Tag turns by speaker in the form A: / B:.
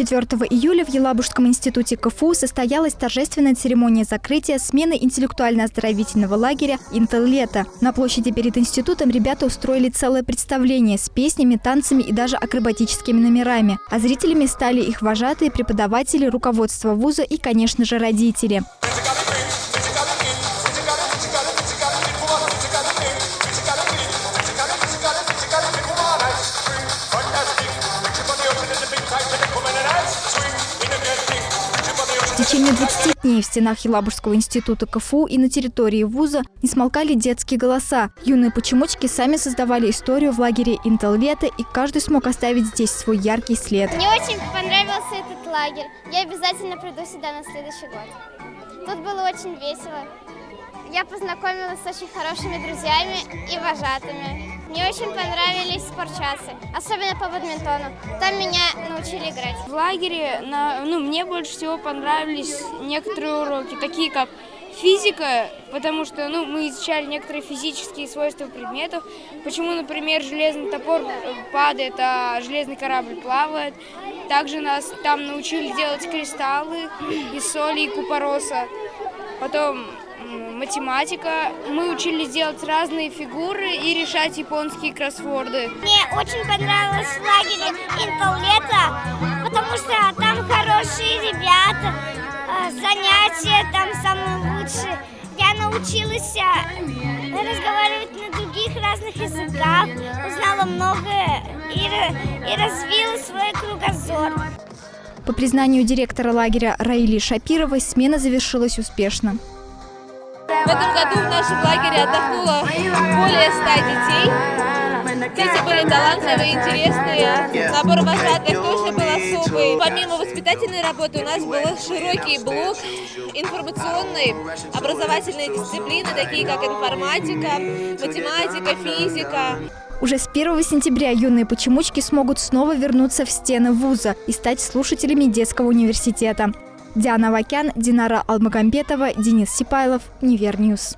A: 4 июля в Елабужском институте КФУ состоялась торжественная церемония закрытия смены интеллектуально-оздоровительного лагеря «Интел-лето». На площади перед институтом ребята устроили целое представление с песнями, танцами и даже акробатическими номерами. А зрителями стали их вожатые, преподаватели, руководство вуза и, конечно же, родители. Течение 20 дней в стенах Елабужского института КФУ и на территории вуза не смолкали детские голоса. Юные почемучки сами создавали историю в лагере Интел-лето, и каждый смог оставить здесь свой яркий след.
B: Мне очень понравился этот лагерь. Я обязательно приду сюда на следующий год. Тут было очень весело. Я познакомилась с очень хорошими друзьями и вожатыми. Мне очень понравились спортчасы, особенно по бадминтону. Там меня научили играть.
C: В лагере на, ну, мне больше всего понравились некоторые уроки, такие как физика, потому что ну, мы изучали некоторые физические свойства предметов. Почему, например, железный топор падает, а железный корабль плавает. Также нас там научили делать кристаллы из соли и купороса. Потом математика. Мы учились делать разные фигуры и решать японские кроссворды.
B: Мне очень понравилось в лагере Интел потому что там хорошие ребята, а, занятия там самые лучшие. Я научилась а, разговаривать на других разных языках, узнала многое и, и развила свой кругозор.
A: По признанию директора лагеря Раили Шапировой, смена завершилась успешно.
D: В этом году в нашем лагере отдохнуло более 100 детей. Дети были талантливые, интересные. Набор вожатых тоже был особый. Помимо воспитательной работы у нас был широкий блок информационной, образовательной дисциплины, такие как информатика, математика, физика.
A: Уже с 1 сентября юные почемучки смогут снова вернуться в стены вуза и стать слушателями детского университета. Диана Вакян, Динара Алмагамбетова, Денис Сипайлов, Univer News.